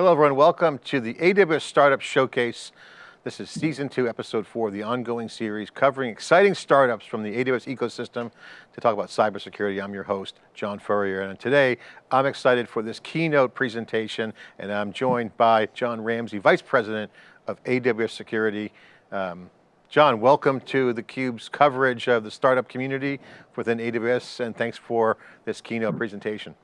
Hello everyone, welcome to the AWS Startup Showcase. This is season two, episode four, of the ongoing series covering exciting startups from the AWS ecosystem to talk about cybersecurity. I'm your host, John Furrier, and today I'm excited for this keynote presentation and I'm joined by Jon Ramsey, Vice President of AWS Security. Um, John, welcome to theCUBE's coverage of the startup community within AWS and thanks for this keynote presentation.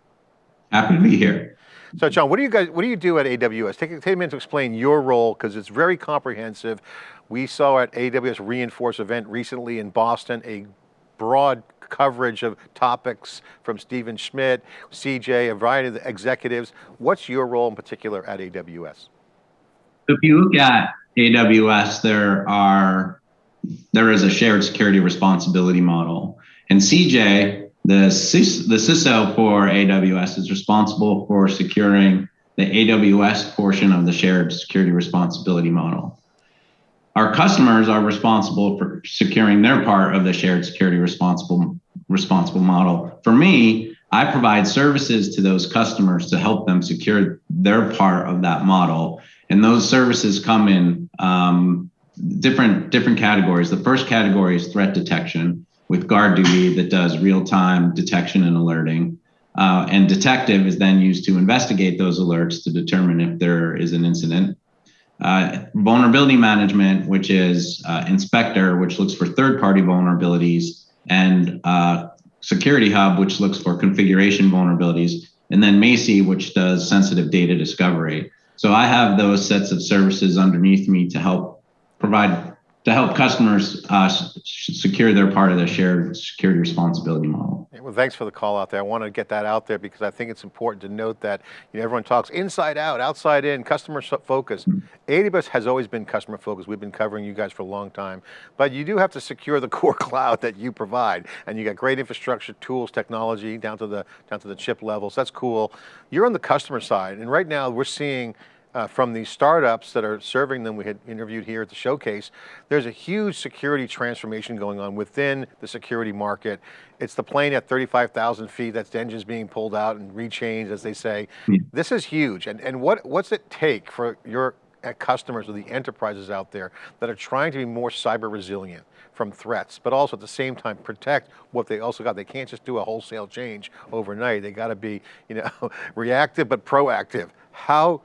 Happy to be here. So John, what do you guys, what do you do at AWS? Take, take a minute to explain your role, because it's very comprehensive. We saw at AWS re:Inforce event recently in Boston, a broad coverage of topics from Stephen Schmidt, CJ, a variety of the executives. What's your role in particular at AWS? If you look at AWS, there are there is a shared security responsibility model. And CJ the, CIS, the CISO for AWS is responsible for securing the AWS portion of the shared security responsibility model. Our customers are responsible for securing their part of the shared security responsible, responsible model. For me, I provide services to those customers to help them secure their part of that model. And those services come in um, different, different categories. The first category is threat detection with GuardDuty that does real-time detection and alerting. Uh, and detective is then used to investigate those alerts to determine if there is an incident. Uh, vulnerability management, which is uh, inspector, which looks for third-party vulnerabilities, and uh, security hub, which looks for configuration vulnerabilities, and then Macie, which does sensitive data discovery. So I have those sets of services underneath me to help provide to help customers uh, secure their part of the shared security responsibility model. Well, thanks for the call out there. I want to get that out there because I think it's important to note that you know, everyone talks inside out, outside in, customer focus. Mm -hmm. AWS has always been customer focused. We've been covering you guys for a long time, but you do have to secure the core cloud that you provide. And you got great infrastructure, tools, technology down to the, down to the chip level. So that's cool. You're on the customer side. And right now we're seeing uh, from these startups that are serving them, we had interviewed here at the showcase, there's a huge security transformation going on within the security market. It's the plane at 35,000 feet, that's the engines being pulled out and rechanged, as they say. Yeah. This is huge, and, and what, what's it take for your uh, customers or the enterprises out there that are trying to be more cyber resilient from threats, but also at the same time protect what they also got. They can't just do a wholesale change overnight. They got to be, you know, reactive but proactive. How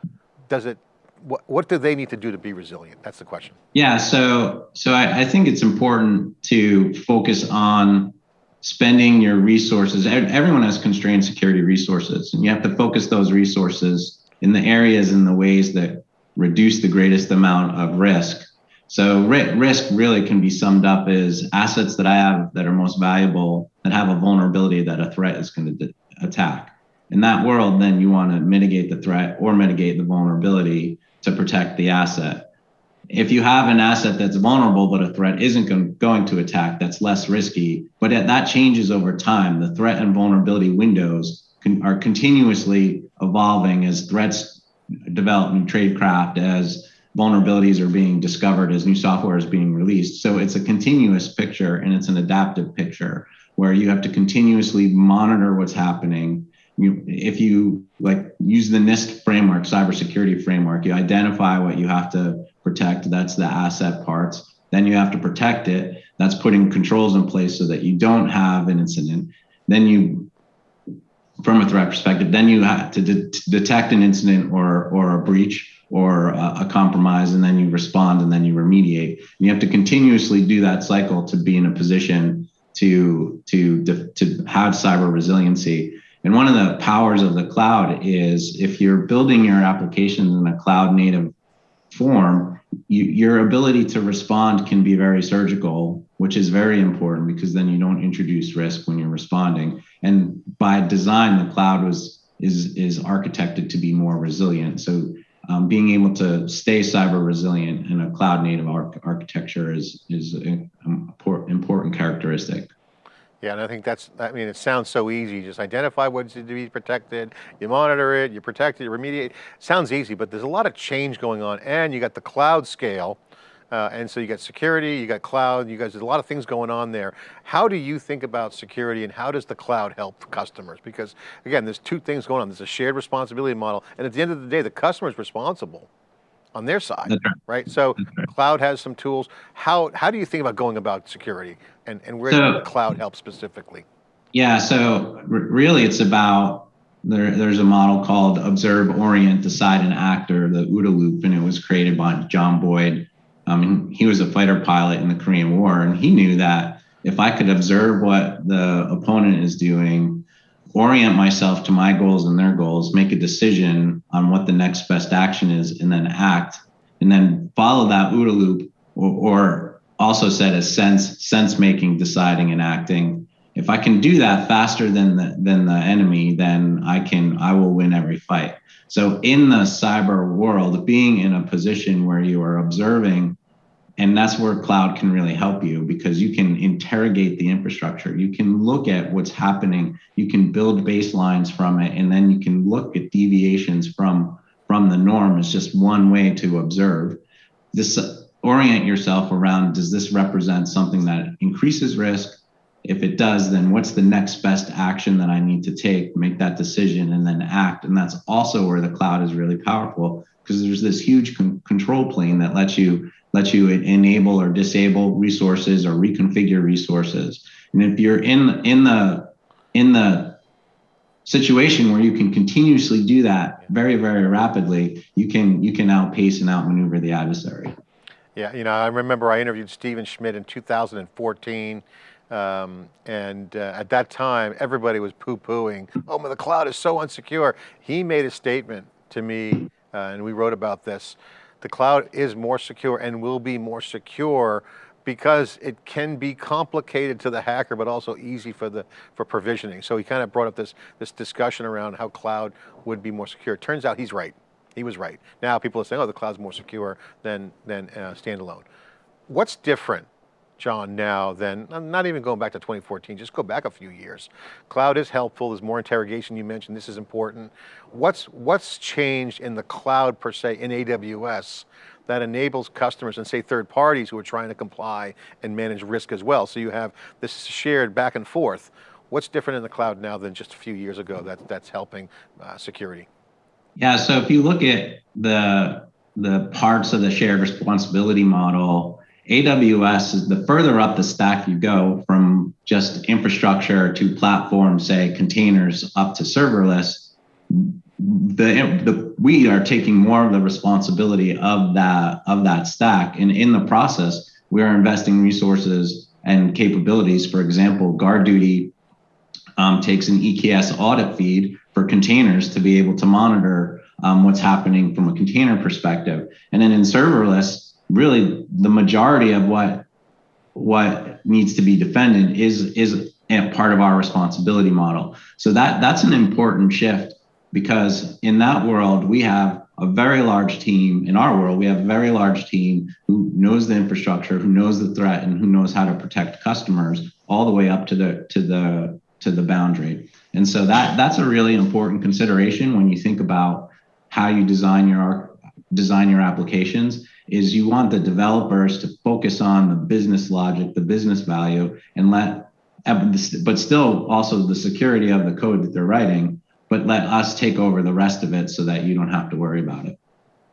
does it, what, what do they need to do to be resilient? That's the question. Yeah, so, so I, I think it's important to focus on spending your resources. Everyone has constrained security resources, and you have to focus those resources in the areas and the ways that reduce the greatest amount of risk. So risk really can be summed up as assets that I have that are most valuable that have a vulnerability that a threat is going to attack in that world, then you want to mitigate the threat or mitigate the vulnerability to protect the asset. If you have an asset that's vulnerable, but a threat isn't going to attack, that's less risky. But that changes over time. The threat and vulnerability windows can, are continuously evolving as threats develop new tradecraft, as vulnerabilities are being discovered, as new software is being released. So it's a continuous picture and it's an adaptive picture where you have to continuously monitor what's happening you, if you like use the NIST framework, cybersecurity framework, you identify what you have to protect. That's the asset parts. Then you have to protect it. That's putting controls in place so that you don't have an incident. Then you, from a threat perspective, then you have to, de detect an incident or or a breach or a, a, compromise, and then you respond and then you remediate. And you have to continuously do that cycle to be in a position to to to have cyber resiliency. And one of the powers of the cloud is if you're building your applications in a cloud native form, you, your ability to respond can be very surgical, which is very important because then you don't introduce risk when you're responding. And by design, the cloud was is is architected to be more resilient. So um, being able to stay cyber resilient in a cloud native architecture is is an important characteristic. Yeah, and I think that's, I mean, it sounds so easy. Just identify what's to be protected, you monitor it, you protect it, you remediate. Sounds easy, but there's a lot of change going on and you got the cloud scale Uh, and so you got security, you got cloud, you guys, there's a lot of things going on there. How do you think about security and how does the cloud help customers? Because again, there's two things going on. There's a shared responsibility model. And at the end of the day, the customer is responsible on their side, right. right. So right. cloud has some tools. How, how do you think about going about security and, and where so, cloud help specifically? Yeah, so really it's about, there, there's a model called observe, orient, decide, and act, or the OODA loop, and it was created by John Boyd um, he was a fighter pilot in the Korean War, and he knew that if I could observe what the opponent is doing, orient myself to my goals and their goals, make a decision on what the next best action is, and then act, and then follow that OODA loop, or, or also said as sense sense making, deciding, and acting. If I can do that faster than the than the enemy, then I can I will win every fight. So in the cyber world, being in a position where you are observing, and that's where cloud can really help you because you can interrogate the infrastructure. You can look at what's happening. You can build baselines from it, and then you can look at deviations from from the norm. It's just one way to observe. This orient yourself around does this represent something that increases risk if it does, then what's the next best action that I need to take, make that decision, and then act. And that's also where the cloud is really powerful because there's this huge con- control plane that lets you lets you enable or disable resources or reconfigure resources. And if you're in in the in the situation where you can continuously do that very very rapidly, you can you can outpace and outmaneuver the adversary. Yeah, you know, I remember I interviewed Stephen Schmidt in 2014 um, and uh, at that time, everybody was poo-pooing, oh, the cloud is so unsecure. He made a statement to me, uh, and we wrote about this. The cloud is more secure and will be more secure because it can be complicated to the hacker, but also easy for the for provisioning. So he kind of brought up this this discussion around how cloud would be more secure. Turns out he's right. He was right. Now people are saying, oh, the cloud's more secure than than uh, standalone. What's different John, now than, not even going back to 2014, just go back a few years. Cloud is helpful, there's more interrogation you mentioned, this is important. What's, what's changed in the cloud per se in AWS that enables customers and say third parties who are trying to comply and manage risk as well. So you have this shared back and forth. What's different in the cloud now than just a few years ago that, that's helping uh, security? Yeah, so if you look at the, the parts of the shared responsibility model, AWS is the further up the stack you go from just infrastructure to platform, say containers up to serverless, the, the we are taking more of the responsibility of that of that stack. And in the process, we are investing resources and capabilities. For example, GuardDuty um, takes an EKS audit feed for containers to be able to monitor um, what's happening from a container perspective. And then in serverless, really the majority of what what needs to be defended is is part of our responsibility model. So that that's an important shift because in that world we have a very large team. In our world we have a very large team who knows the infrastructure who knows the threat and who knows how to protect customers all the way up to the to the to the boundary. And so that that's a really important consideration when you think about how you design your design your applications is you want the developers to focus on the business logic, the business value, and let, uh, but still also the security of the code that they're writing, but let us take over the rest of it so that you don't have to worry about it.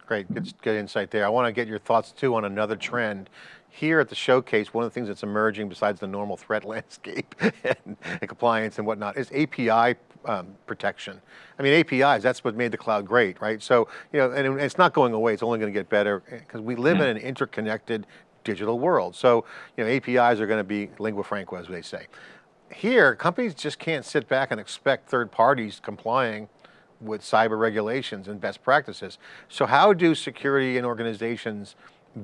Great, good, good insight there. I want to get your thoughts too on another trend. Here at the showcase, one of the things that's emerging besides the normal threat landscape and, and compliance and whatnot is API um, protection. I mean, APIs, that's what made the cloud great, right? So, you know, and it's not going away, it's only going to get better because we live yeah. in an interconnected digital world. So, you know, APIs are going to be lingua franca, as they say. Here, companies just can't sit back and expect third parties complying with cyber regulations and best practices. So how do security and organizations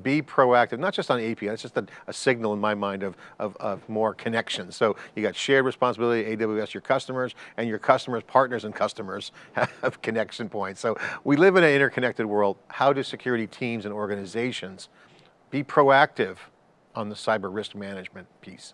be proactive, not just on API, it's just a, a signal in my mind of, of, of, more connections. So you got shared responsibility, AWS, your customers, and your customers, partners and customers have connection points. So we live in an interconnected world. How do security teams and organizations be proactive on the cyber risk management piece?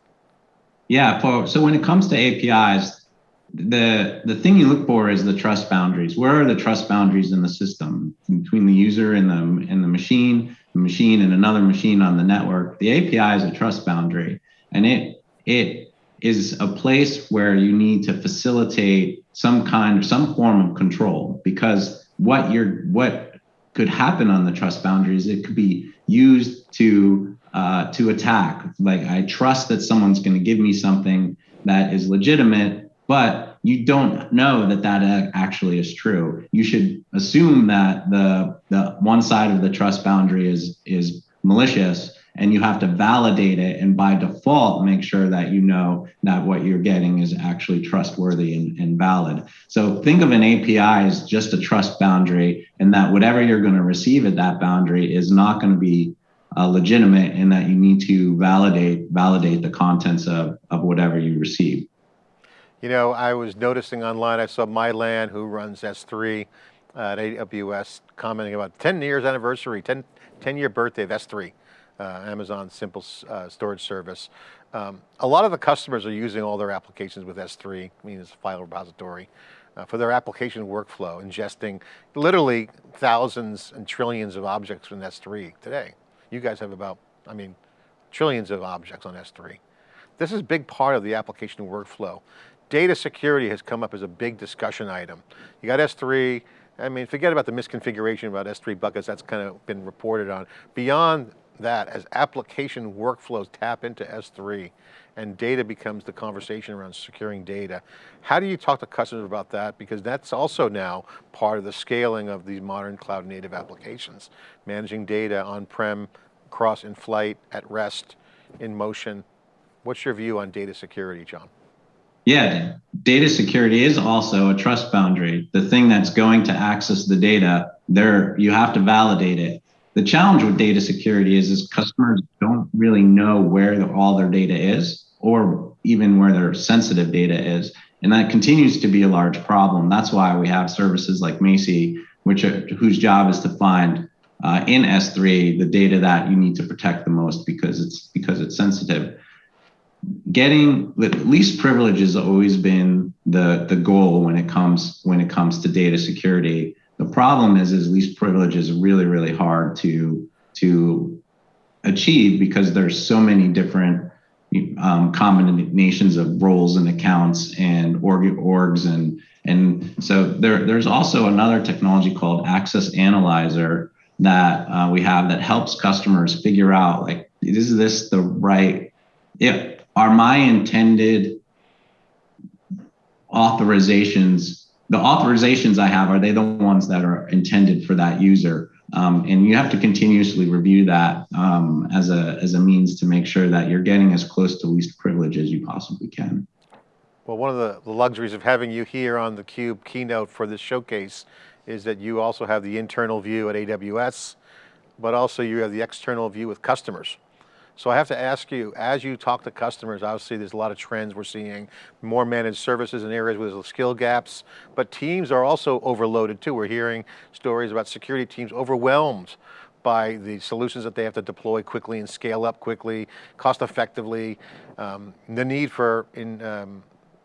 Yeah, so when it comes to APIs, the the thing you look for is the trust boundaries. Where are the trust boundaries in the system between the user and the and the machine? machine and another machine on the network. The API is a trust boundary, and it it is a place where you need to facilitate some kind of some form of control because what you're what could happen on the trust boundaries it could be used to uh, to attack like i trust that someone's going to give me something that is legitimate but you don't know that that actually is true. You should assume that the the one side of the trust boundary is is malicious and you have to validate it and by default make sure that you know that what you're getting is actually trustworthy and, and valid. So think of an api as just a trust boundary and that whatever you're going to receive at that boundary is not going to be uh, legitimate and that you need to validate validate the contents of, of whatever you receive you know i was noticing online i saw Mai-Lan who runs s3 at aws commenting about 10 years anniversary 10 10 year birthday of s3 uh, Amazon Simple uh, Storage Service. Um, a lot of the customers are using all their applications with S3, I mean it's a file repository, uh, for their application workflow, ingesting literally thousands and trillions of objects from S3 today. You guys have about, I mean, trillions of objects on S3. This is a big part of the application workflow. Data security has come up as a big discussion item. You got S3, I mean, forget about the misconfiguration about S3 buckets, that's kind of been reported on. Beyond that as application workflows tap into S3 and data becomes the conversation around securing data. How do you talk to customers about that? Because that's also now part of the scaling of these modern cloud native applications. Managing data on-prem, cross in flight, at rest, in motion. What's your view on data security, John? Yeah, data security is also a trust boundary. The thing that's going to access the data, there you have to validate it. The challenge with data security is, is customers don't really know where the, all their data is or even where their sensitive data is. And that continues to be a large problem. That's why we have services like Macie, which are, whose job is to find uh, in S3 the data that you need to protect the most because it's because it's sensitive. Getting the least privilege has always been the the goal when it comes when it comes to data security. The problem is, is least privilege is really, really hard to to achieve because there's so many different um, combinations of roles and accounts and org orgs and and so there there's also another technology called Access Analyzer that uh, we have that helps customers figure out like is this the right if are my intended authorizations the authorizations I have, are they the ones that are intended for that user? Um, and you have to continuously review that um, as, a, as a means to make sure that you're getting as close to least privilege as you possibly can. Well, one of the, the luxuries of having you here on the Cube keynote for this showcase is that you also have the internal view at AWS, but also you have the external view with customers. So I have to ask you, as you talk to customers, obviously there's a lot of trends we're seeing, more managed services in areas with skill gaps, but teams are also overloaded too. We're hearing stories about security teams overwhelmed by the solutions that they have to deploy quickly and scale up quickly, cost effectively, um, the need for in, um,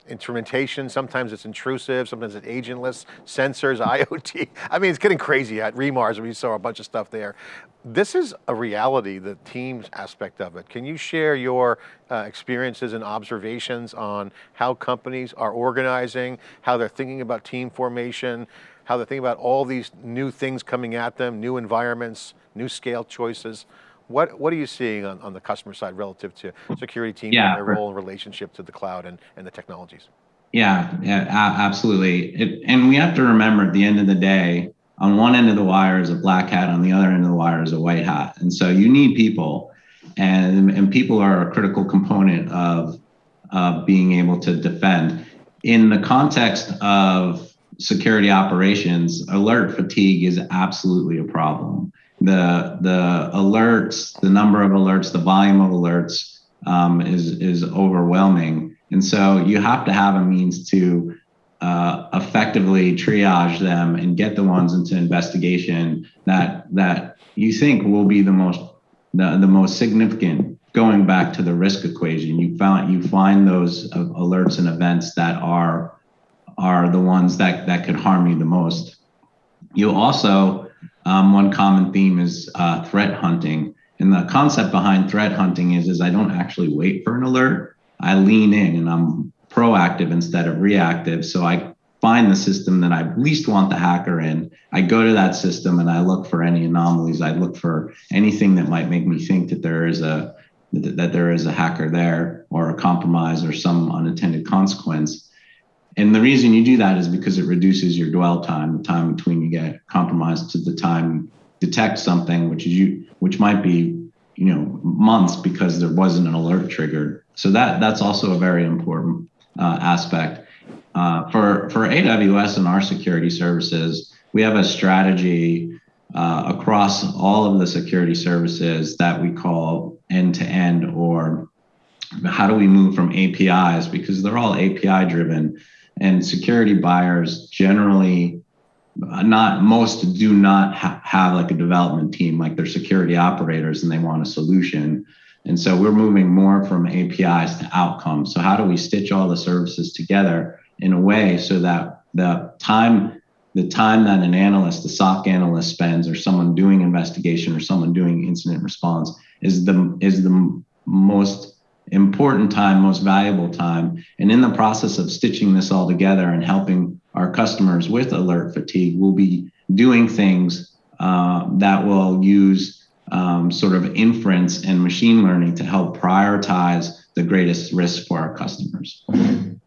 instrumentation, sometimes it's intrusive, sometimes it's agentless, sensors, IoT. I mean, it's getting crazy at re:MARS, we saw a bunch of stuff there. This is a reality, the teams aspect of it. Can you share your uh, experiences and observations on how companies are organizing, how they're thinking about team formation, how they're thinking about all these new things coming at them, new environments, new scale choices? What, what are you seeing on, on the customer side relative to security teams yeah, and their role and relationship to the cloud and, and the technologies? Yeah, yeah, absolutely. It, and we have to remember at the end of the day, on one end of the wire is a black hat, on the other end of the wire is a white hat. And so you need people, and, and people are a critical component of, of being able to defend. In the context of security operations, alert fatigue is absolutely a problem the the alerts, the number of alerts, the volume of alerts um, is is overwhelming, and so you have to have a means to uh, effectively triage them and get the ones into investigation that that you think will be the most the, the most significant going back to the risk equation. You found you find those uh, alerts and events that are are the ones that that could harm you the most. You also um, one common theme is uh, threat hunting. And the concept behind threat hunting is, is I don't actually wait for an alert. I lean in and I'm proactive instead of reactive. So I find the system that I least want the hacker in. I go to that system and I look for any anomalies. I look for anything that might make me think that there is a that there is a hacker there or a compromise or some unintended consequence. And the reason you do that is because it reduces your dwell time, the time between you get compromised to the time detect something, which is you, which might be, you know, months because there wasn't an alert triggered. So that that's also a very important uh, aspect. Uh, for for AWS and our security services, we have a strategy uh, across all of the security services that we call end to end or how do we move from APIs because they're all API driven and security buyers generally uh, not most do not ha- have like a development team like they're security operators and they want a solution. And so we're moving more from apis to outcomes. So how do we stitch all the services together in a way so that the time the time that an analyst the soc analyst spends or someone doing investigation or someone doing incident response is the is the most important time, most valuable time. And in the process of stitching this all together and helping our customers with alert fatigue, we'll be doing things uh, that will use um, sort of inference and machine learning to help prioritize the greatest risk for our customers.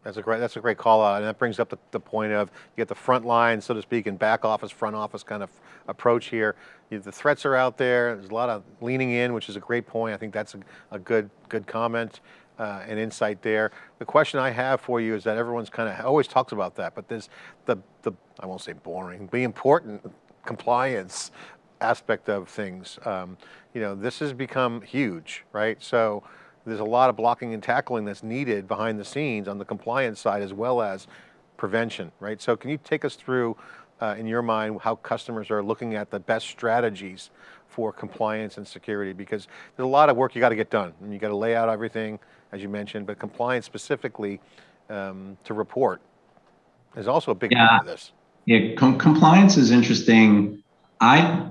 That's a great. That's a great call out, and that brings up the, the point of you get the front line, so to speak, and back office, front office kind of approach here. You, the threats are out there. There's a lot of leaning in, which is a great point. I think that's a, a good good comment uh, and insight there. The question I have for you is that everyone's kind of always talks about that, but there's the the I won't say boring, the important compliance aspect of things. Um, you know, this has become huge, right? So there's a lot of blocking and tackling that's needed behind the scenes on the compliance side as well as prevention, right? So can you take us through, uh, in your mind, how customers are looking at the best strategies for compliance and security? Because there's a lot of work you got to get done. And you got to lay out everything, as you mentioned, but compliance specifically um, to report is also a big yeah. part of this. Yeah, Com compliance is interesting. I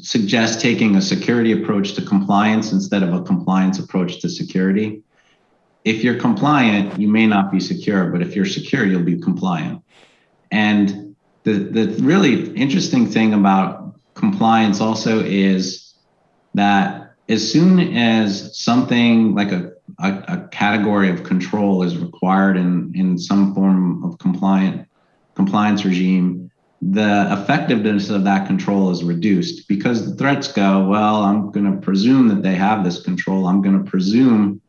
suggest taking a security approach to compliance instead of a compliance approach to security. If you're compliant, you may not be secure, but if you're secure, you'll be compliant. And the, the really interesting thing about compliance also is that as soon as something like a, a, a category of control is required in, in some form of compliant compliance regime, the effectiveness of that control is reduced because the threats go, well, I'm going to presume that they have this control. I'm going to presume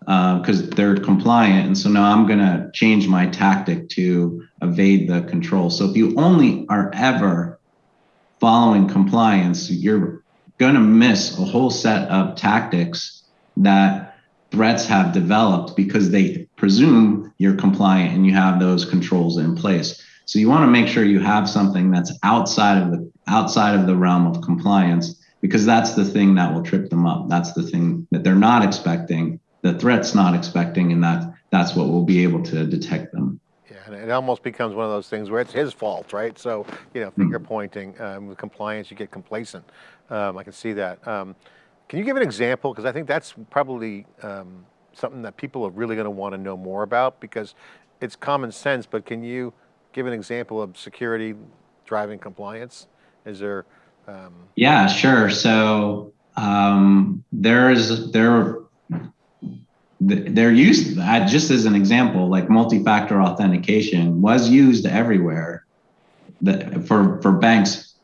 because uh, they're compliant. And so now I'm going to change my tactic to evade the control. So if you only are ever following compliance, you're going to miss a whole set of tactics that threats have developed because they presume you're compliant and you have those controls in place. So you want to make sure you have something that's outside of the outside of the realm of compliance because that's the thing that will trip them up. That's the thing that they're not expecting, the threat's not expecting, and that that's what will be able to detect them. Yeah, and it almost becomes one of those things where it's his fault, right? So, you know, finger mm-hmm. pointing um, with compliance, you get complacent. Um, I can see that. Um, can you give an example? Because I think that's probably um, something that people are really going to want to know more about because it's common sense, but can you give an example of security driving compliance? Is there? Um... Yeah, sure. So um, there is there they're used just as an example like multi-factor authentication was used everywhere for for banks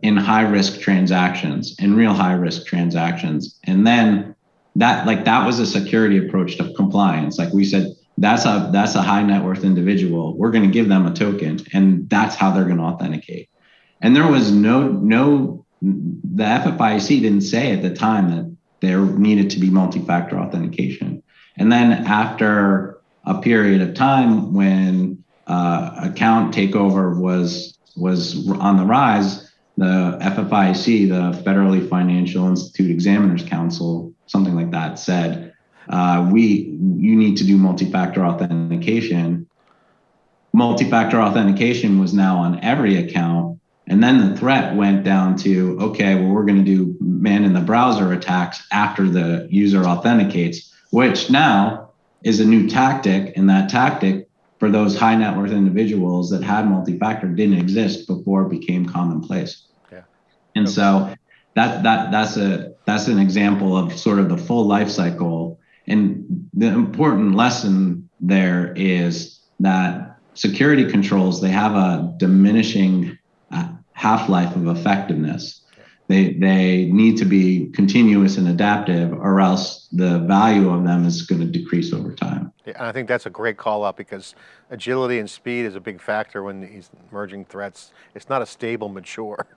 in high risk transactions in real high risk transactions and then that like that was a security approach to compliance like we said that's a that's a high net worth individual. We're going to give them a token and that's how they're going to authenticate. And there was no no the FFIEC didn't say at the time that there needed to be multi-factor authentication. And then after a period of time when uh, account takeover was was on the rise the FFIEC the federally financial institute examiners council something like that said uh, we you need to do multi-factor authentication. Multi-factor authentication was now on every account, And then the threat went down to, okay, well, we're going to do man in the browser attacks after the user authenticates, which now is a new tactic. And that tactic for those high net worth individuals that had multi-factor didn't exist before it became commonplace. Yeah. And Okay. so that that that's a that's an example of sort of the full life cycle. And the important lesson there is that security controls they have a diminishing uh, half-life of effectiveness. They they need to be continuous and adaptive, or else the value of them is going to decrease over time. Yeah, and I think that's a great call out because agility and speed is a big factor when these emerging threats. It's not a stable, mature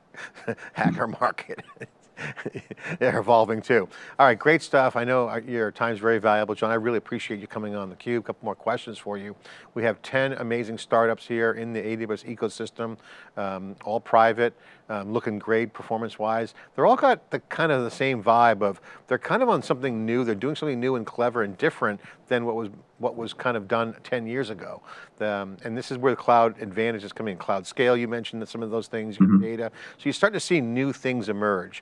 hacker market. They're evolving too. All right, great stuff. I know uh, your time's very valuable, John. I really appreciate you coming on theCUBE. A couple more questions for you. We have 10 amazing startups here in the AWS ecosystem, um, all private, um, looking great performance-wise. They're all got the kind of the same vibe of, they're kind of on something new, they're doing something new and clever and different than what was what was kind of done 10 years ago. Um, and this is where the cloud advantage is coming in. Cloud scale, you mentioned that some of those things, your Mhm. data. So you're starting to see new things emerge.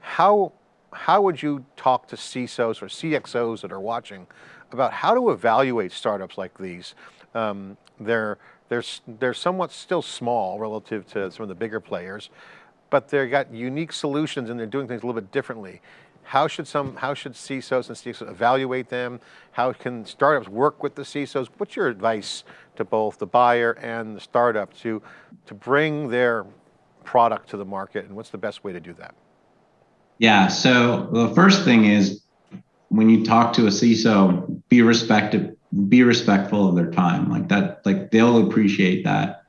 How, how would you talk to CISOs or CXOs that are watching about how to evaluate startups like these? Um, they're, they're, they're somewhat still small relative to some of the bigger players, but they've got unique solutions and they're doing things a little bit differently. How should some, how should CISOs and CXOs evaluate them? How can startups work with the CISOs? What's your advice to both the buyer and the startup to, to bring their product to the market and what's the best way to do that? Yeah. So the first thing is when you talk to a CISO, be respected, be respectful of their time. Like that, like they'll appreciate that.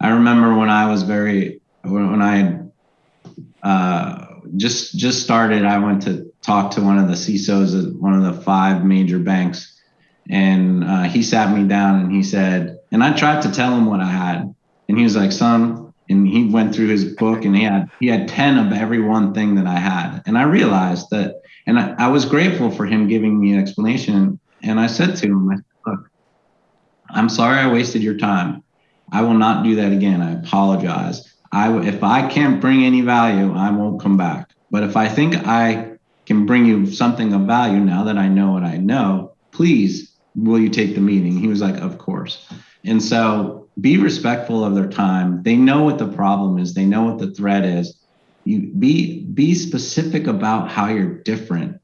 I remember when I was very when I uh, just just started, I went to talk to one of the CISOs at one of the five major banks, and uh, he sat me down and he said, and I tried to tell him what I had, and he was like, "Son," and he went through his book and he had he had ten of every one thing that I had, and I realized that, and I, I was grateful for him giving me an explanation, and I said to him, I said, "Look, I'm sorry I wasted your time. I will not do that again. I apologize." I, if I can't bring any value, I won't come back. But if I think I can bring you something of value now that I know what I know, please, will you take the meeting? He was like, of course. And so be respectful of their time. They know what the problem is. They know what the threat is. You be be specific about how you're different.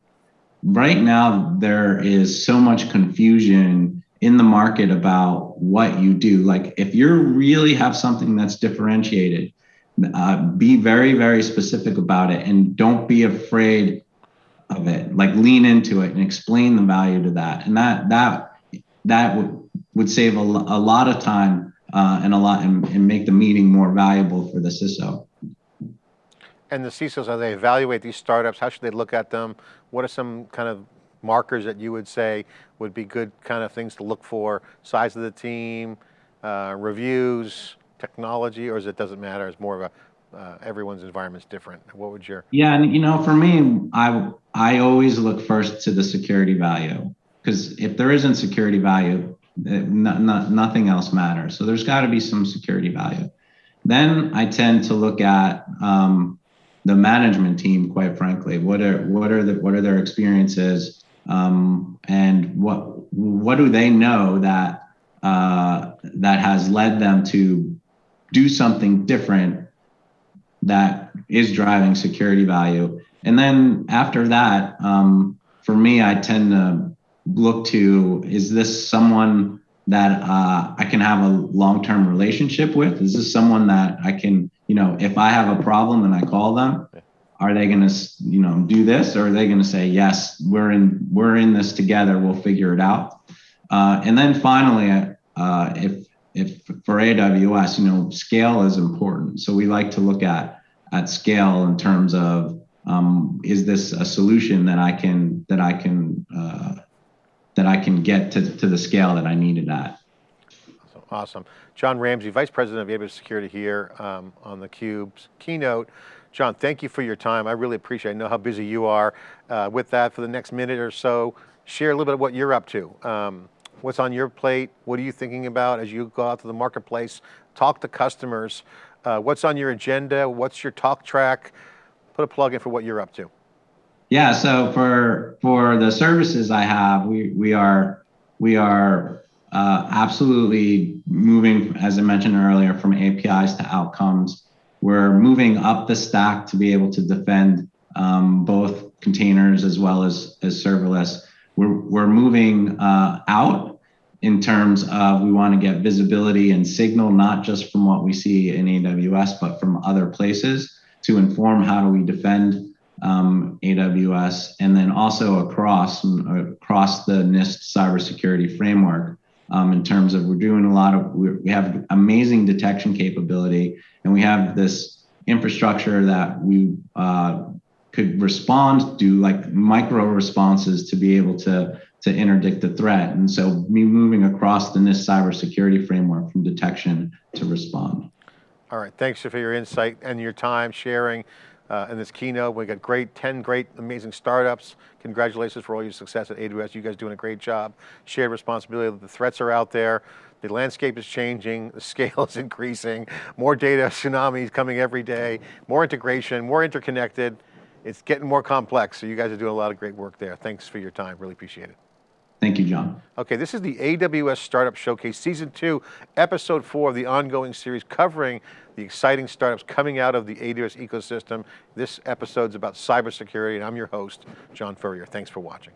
Right now, there is so much confusion in the market about what you do. Like if you really have something that's differentiated, uh, be very, very specific about it and don't be afraid of it. Like lean into it and explain the value to that. And that that that would would save a, a lot of time uh, and a lot and, and make the meeting more valuable for the CISO. And the CISOs, as they evaluate these startups, how should they look at them? What are some kind of markers that you would say would be good kind of things to look for? Size of the team, uh, reviews, technology, or is it doesn't matter? It's more of a, uh, everyone's environment's different. What would your, Yeah, and you know, for me, I I always look first to the security value because if there isn't security value, eh, no, no, nothing else matters. So there's got to be some security value. Then I tend to look at um, the management team. Quite frankly, what are what are the what are their experiences, um, and what what do they know that uh, that has led them to do something different that is driving security value. And then after that, um, for me, I tend to look to is this someone that uh, I can have a long term relationship with? Is this someone that I can, you know, if I have a problem and I call them, are they going to, you know, do this, or are they going to say yes, we're in we're in this together, we'll figure it out? Uh, and then finally, uh, if if for AWS, you know, scale is important. So we like to look at at scale in terms of um, is this a solution that I can that I can uh, that I can get to, to the scale that I need it at. so awesome. Jon Ramsey, Vice President of AWS Security here um, on theCUBE's keynote. John, thank you for your time. I really appreciate it. I know how busy you are. Uh, with that, for the next minute or so, share a little bit of what you're up to. Um, what's on your plate? What are you thinking about as you go out to the marketplace? Talk to customers. Uh, what's on your agenda? What's your talk track? Put a plug in for what you're up to. Yeah, so for for the services I have, we we are we are uh, absolutely moving, as I mentioned earlier, from APIs to outcomes. We're moving up the stack to be able to defend um, both containers as well as as serverless. We're we're moving uh, out in terms of we want to get visibility and signal not just from what we see in AWS, but from other places to inform how do we defend um, AWS, and then also across across the NIST cybersecurity framework. Um, in terms of we're doing a lot of we have amazing detection capability, and we have this infrastructure that we uh, could respond do like micro responses to be able to to interdict the threat. And so me moving across the NIST cybersecurity framework from detection to respond. All right, thanks for your insight and your time sharing uh, in this keynote. We got great, 10 great, amazing startups. Congratulations for all your success at AWS. You guys doing a great job. Shared responsibility, the threats are out there. The landscape is changing, the scale is increasing, more data tsunamis coming every day, more integration, more interconnected. It's getting more complex, so you guys are doing a lot of great work there. Thanks for your time, really appreciate it. Thank you, John. Okay, this is the AWS Startup Showcase Season 2, Episode 4 of the ongoing series covering the exciting startups coming out of the AWS ecosystem. This episode is about cybersecurity, and I'm your host, John Furrier. Thanks for watching.